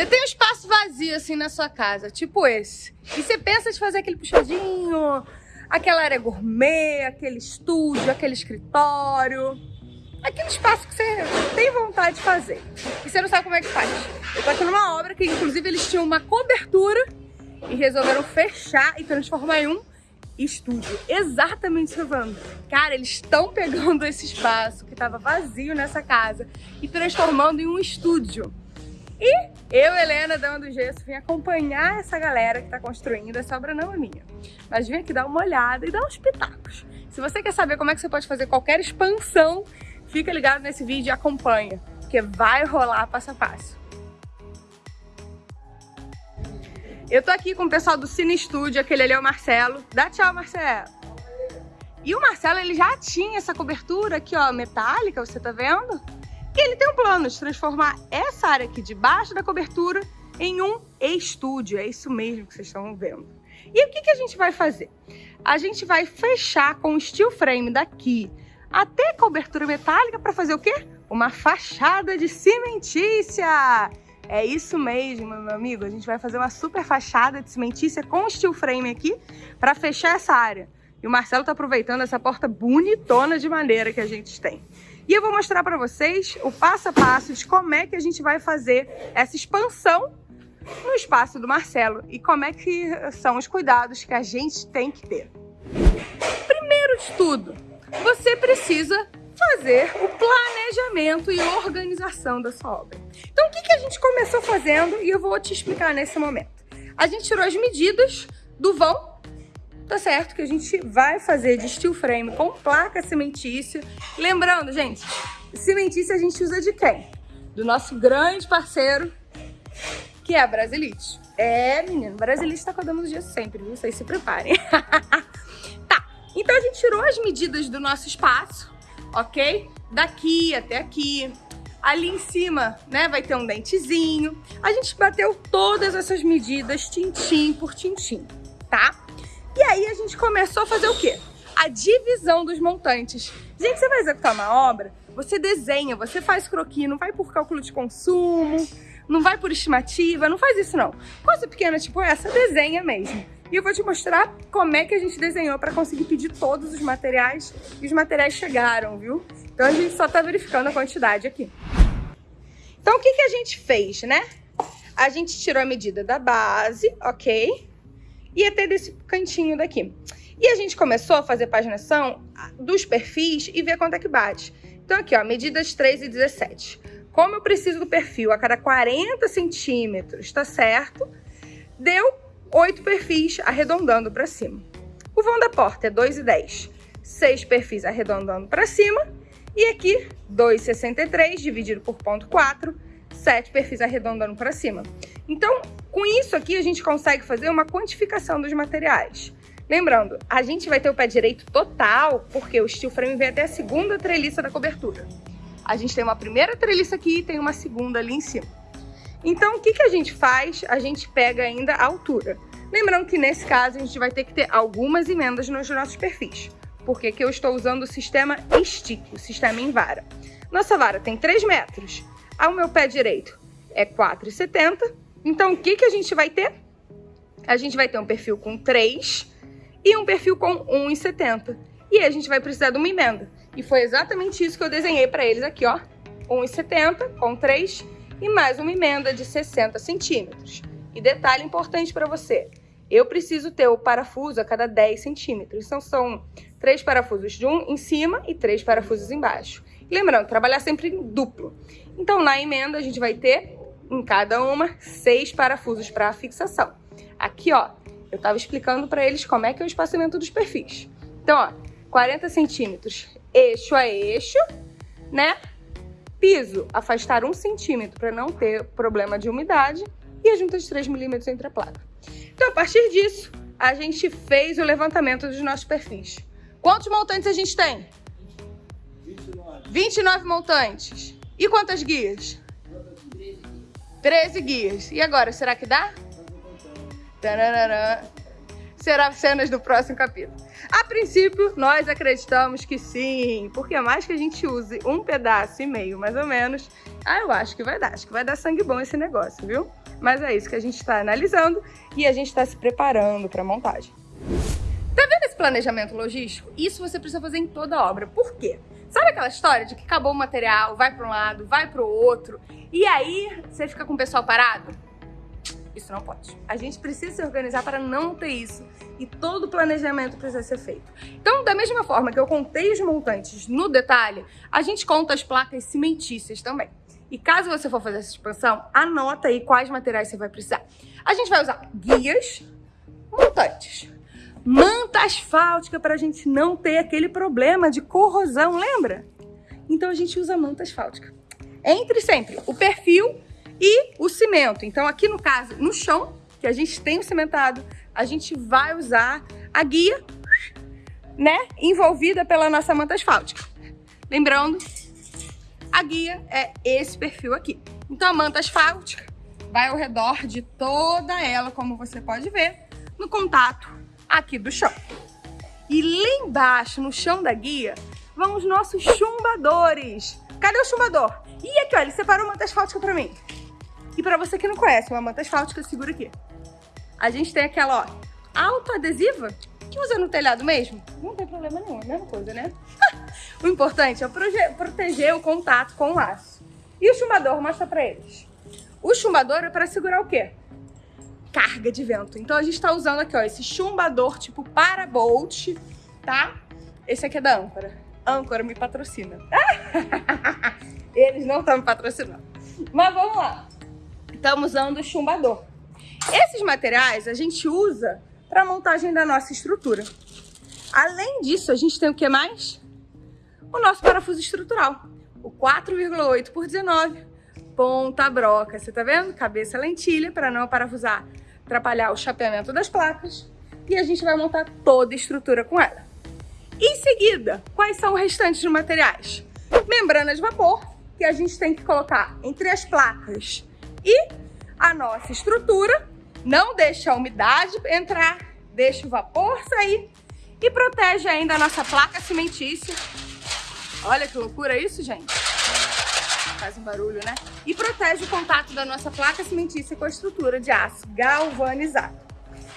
Você tem um espaço vazio assim na sua casa, tipo esse. E você pensa de fazer aquele puxadinho, aquela área gourmet, aquele estúdio, aquele escritório. Aquele espaço que você tem vontade de fazer. E você não sabe como é que faz. Eu tô aqui numa obra que inclusive eles tinham uma cobertura e resolveram fechar e transformar em um estúdio. Exatamente falando. Cara, eles estão pegando esse espaço que estava vazio nessa casa e transformando em um estúdio. E eu, Helena, dando do gesso, vim acompanhar essa galera que está construindo. Essa obra não é minha. Mas vim aqui dar uma olhada e dar uns pitacos. Se você quer saber como é que você pode fazer qualquer expansão, fica ligado nesse vídeo e acompanha, porque vai rolar passo a passo. Eu tô aqui com o pessoal do Cine Studio, aquele ali é o Marcelo. Dá tchau, Marcelo. E o Marcelo, ele já tinha essa cobertura aqui, ó, metálica, você tá vendo? E ele tem um plano de transformar essa área aqui debaixo da cobertura em um estúdio. É isso mesmo que vocês estão vendo. E o que, que a gente vai fazer? A gente vai fechar com o steel frame daqui até cobertura metálica para fazer o quê? Uma fachada de cimentícia! É isso mesmo, meu amigo. A gente vai fazer uma super fachada de cimentícia com steel frame aqui para fechar essa área. E o Marcelo tá aproveitando essa porta bonitona de madeira que a gente tem. E eu vou mostrar para vocês o passo a passo de como é que a gente vai fazer essa expansão no espaço do Marcelo e como é que são os cuidados que a gente tem que ter. Primeiro de tudo, você precisa fazer o planejamento e organização da sua obra. Então, o que, que a gente começou fazendo e eu vou te explicar nesse momento. A gente tirou as medidas do vão, tá certo? Que a gente vai fazer de steel frame com placa cimentícia. Lembrando, gente, cimentícia a gente usa de quem? Do nosso grande parceiro, que é a Brasilite. É, menino, Brasilite tá codando os dias sempre, viu? Vocês se preparem. tá, então a gente tirou as medidas do nosso espaço, ok? Daqui até aqui. Ali em cima, né, vai ter um dentezinho. A gente bateu todas essas medidas tintim por tintim, tá? E aí a gente começou a fazer o quê? A divisão dos montantes. Gente, você vai executar uma obra, você desenha, você faz croquis, não vai por cálculo de consumo, não vai por estimativa, não faz isso não. Coisa pequena tipo essa, desenha mesmo. E eu vou te mostrar como é que a gente desenhou para conseguir pedir todos os materiais e os materiais chegaram, viu? Então a gente só tá verificando a quantidade aqui. Então o que, que a gente fez, né? A gente tirou a medida da base, ok? e até desse cantinho daqui. E a gente começou a fazer paginação ah, dos perfis e ver quanto é que bate. Então aqui, ó, medidas 3 e 17. Como eu preciso do perfil a cada 40 centímetros, tá certo? Deu 8 perfis arredondando para cima. O vão da porta é 2 e 10. 6 perfis arredondando para cima. E aqui, 2,63 dividido por ponto 4, sete perfis arredondando para cima. Então, com isso aqui, a gente consegue fazer uma quantificação dos materiais. Lembrando, a gente vai ter o pé direito total, porque o steel frame vem até a segunda treliça da cobertura. A gente tem uma primeira treliça aqui e tem uma segunda ali em cima. Então, o que, que a gente faz? A gente pega ainda a altura. Lembrando que nesse caso a gente vai ter que ter algumas emendas nos nossos perfis, porque aqui eu estou usando o sistema stick, o sistema em vara. Nossa vara tem 3 metros, ao meu pé direito é 4,70. Então, o que, que a gente vai ter? A gente vai ter um perfil com 3 e um perfil com 1,70. E a gente vai precisar de uma emenda. E foi exatamente isso que eu desenhei para eles aqui, ó. 1,70 com 3 e mais uma emenda de 60 centímetros. E detalhe importante para você, eu preciso ter o parafuso a cada 10 centímetros. Então são três parafusos de um em cima e três parafusos embaixo. Lembrando, trabalhar sempre em duplo. Então na emenda a gente vai ter em cada uma seis parafusos para fixação. Aqui ó, eu estava explicando para eles como é que é o espaçamento dos perfis. Então ó, 40 centímetros eixo a eixo, né? Piso, afastar um centímetro para não ter problema de umidade e a junta de 3 milímetros entre a placa. Então, a partir disso, a gente fez o levantamento dos nossos perfis. Quantos montantes a gente tem? 29. 29 montantes. E quantas guias? 13 guias. E agora, será que dá? Tararara será cenas do próximo capítulo. A princípio, nós acreditamos que sim, porque mais que a gente use um pedaço e meio, mais ou menos, Ah, eu acho que vai dar. Acho que vai dar sangue bom esse negócio, viu? Mas é isso que a gente está analisando e a gente está se preparando para a montagem. Tá vendo esse planejamento logístico? Isso você precisa fazer em toda a obra. Por quê? Sabe aquela história de que acabou o material, vai para um lado, vai para o outro, e aí você fica com o pessoal parado? Isso não pode. A gente precisa se organizar para não ter isso e todo o planejamento precisa ser feito. Então, da mesma forma que eu contei os montantes no detalhe, a gente conta as placas cimentícias também. E caso você for fazer essa expansão, anota aí quais materiais você vai precisar. A gente vai usar guias, montantes, manta asfáltica para a gente não ter aquele problema de corrosão, lembra? Então a gente usa manta asfáltica. Entre sempre o perfil e o cimento. Então aqui no caso, no chão, que a gente tem o cimentado, a gente vai usar a guia, né, envolvida pela nossa manta asfáltica. Lembrando, a guia é esse perfil aqui. Então a manta asfáltica vai ao redor de toda ela, como você pode ver, no contato aqui do chão. E lá embaixo, no chão da guia, vão os nossos chumbadores. Cadê o chumbador? E aqui, ó, ele separou manta asfáltica pra mim. E pra você que não conhece, uma manta asfáltica, segura aqui. A gente tem aquela, ó, autoadesiva, que usa no telhado mesmo. Não tem problema nenhum, é a mesma coisa, né? o importante é proteger o contato com o aço. E o chumbador, mostra pra eles. O chumbador é para segurar o quê? Carga de vento. Então a gente está usando aqui, ó, esse chumbador tipo Parabolt, tá? Esse aqui é da Âncora. Âncora me patrocina. Eles não estão me patrocinando. Mas vamos lá. Estamos usando o chumbador. Esses materiais a gente usa para montagem da nossa estrutura. Além disso, a gente tem o que mais? O nosso parafuso estrutural. O 4,8 por 19 ponta broca. Você tá vendo? Cabeça lentilha para não parafusar atrapalhar o chapeamento das placas e a gente vai montar toda a estrutura com ela. Em seguida, quais são os restantes dos materiais? Membranas de vapor, que a gente tem que colocar entre as placas e a nossa estrutura. Não deixa a umidade entrar, deixa o vapor sair e protege ainda a nossa placa cimentícia. Olha que loucura isso, gente faz um barulho, né? E protege o contato da nossa placa cimentícia com a estrutura de aço galvanizado.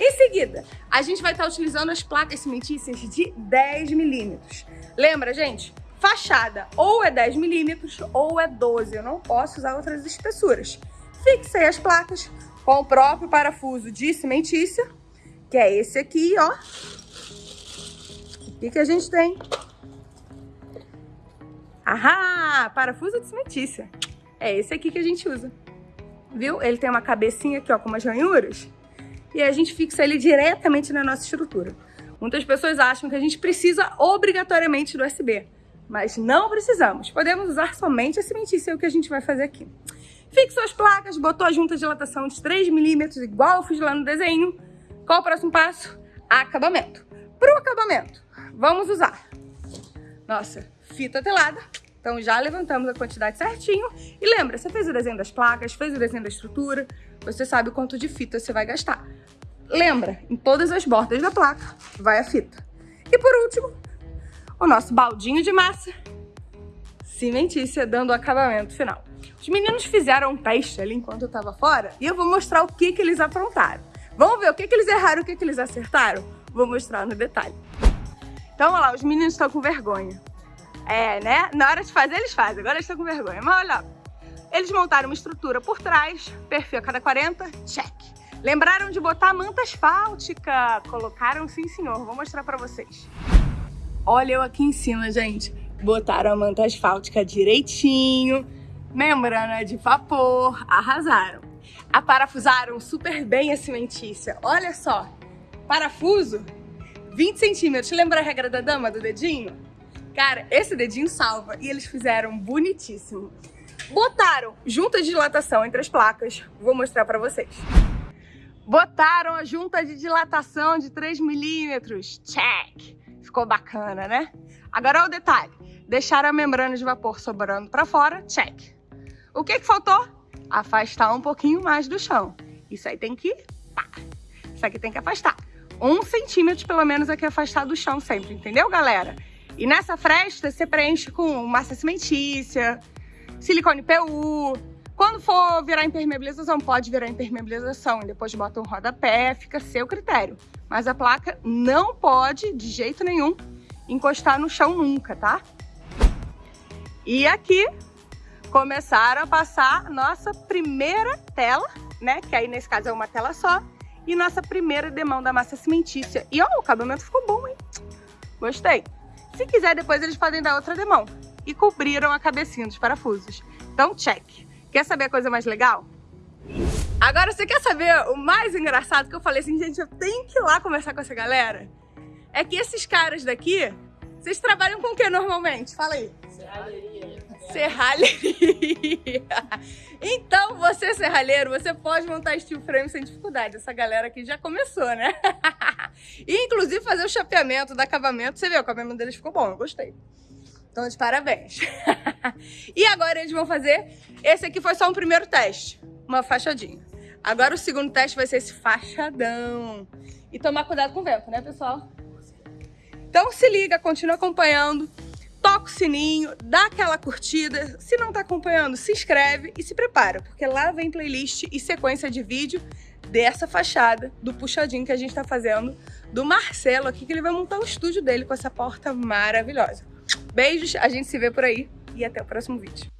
Em seguida, a gente vai estar utilizando as placas cimentícias de 10 milímetros. Lembra, gente? Fachada ou é 10 milímetros ou é 12. Eu não posso usar outras espessuras. Fixei as placas com o próprio parafuso de cimentícia, que é esse aqui, ó. O que, que a gente tem? Ahá! Parafuso de cimentícia. É esse aqui que a gente usa. Viu? Ele tem uma cabecinha aqui, ó, com umas ranhuras. E a gente fixa ele diretamente na nossa estrutura. Muitas pessoas acham que a gente precisa obrigatoriamente do USB. Mas não precisamos. Podemos usar somente a cimentícia, é o que a gente vai fazer aqui. Fixou as placas, botou a junta de dilatação de 3 milímetros, igual eu fiz lá no desenho. Qual o próximo passo? Acabamento. Para o acabamento, vamos usar nossa fita telada. Então já levantamos a quantidade certinho. E lembra, você fez o desenho das placas, fez o desenho da estrutura, você sabe quanto de fita você vai gastar. Lembra, em todas as bordas da placa vai a fita. E por último, o nosso baldinho de massa cimentícia, dando o acabamento final. Os meninos fizeram um teste ali enquanto eu tava fora e eu vou mostrar o que, que eles aprontaram. Vamos ver o que, que eles erraram o que, que eles acertaram? Vou mostrar no detalhe. Então, olha lá, os meninos estão com vergonha. É, né? Na hora de fazer, eles fazem. Agora eles estão com vergonha. Mas olha, eles montaram uma estrutura por trás, perfil a cada 40, check. Lembraram de botar manta asfáltica. Colocaram, sim, senhor. Vou mostrar pra vocês. Olha eu aqui em cima, gente. Botaram a manta asfáltica direitinho. Membrana de vapor. Arrasaram. Aparafusaram super bem a cimentícia. Olha só. Parafuso 20 centímetros. Lembra a regra da dama do dedinho? Cara, esse dedinho salva e eles fizeram bonitíssimo. Botaram junta de dilatação entre as placas, vou mostrar pra vocês. Botaram a junta de dilatação de 3 milímetros, check! Ficou bacana, né? Agora o detalhe, deixaram a membrana de vapor sobrando pra fora, check. O que que faltou? Afastar um pouquinho mais do chão. Isso aí tem que... Pá. Isso aqui tem que afastar. Um centímetro, pelo menos, aqui afastar do chão sempre, entendeu, galera? E nessa fresta você preenche com massa cimentícia, silicone PU. Quando for virar impermeabilização, pode virar impermeabilização e depois bota um rodapé, fica seu critério. Mas a placa não pode, de jeito nenhum, encostar no chão nunca, tá? E aqui começaram a passar nossa primeira tela, né? Que aí nesse caso é uma tela só. E nossa primeira demão da massa cimentícia. E ó, o acabamento ficou bom, hein? Gostei. Se quiser, depois eles podem dar outra demão. E cobriram a cabecinha dos parafusos. Então, check. Quer saber a coisa mais legal? Agora, você quer saber o mais engraçado que eu falei assim, gente, eu tenho que ir lá conversar com essa galera? É que esses caras daqui, vocês trabalham com o que normalmente? Fala aí. Serralheria. Serralheria. Então, você serralheiro, você pode montar steel frame sem dificuldade. Essa galera aqui já começou, né? E, inclusive, fazer o chapeamento do acabamento. Você vê, o acabamento deles ficou bom, eu gostei. Então, de parabéns. e agora eles vão fazer... Esse aqui foi só um primeiro teste. Uma fachadinha. Agora o segundo teste vai ser esse fachadão. E tomar cuidado com o vento, né, pessoal? Então se liga, continua acompanhando toca o sininho, dá aquela curtida. Se não tá acompanhando, se inscreve e se prepara, porque lá vem playlist e sequência de vídeo dessa fachada, do puxadinho que a gente tá fazendo, do Marcelo aqui, que ele vai montar o estúdio dele com essa porta maravilhosa. Beijos, a gente se vê por aí e até o próximo vídeo.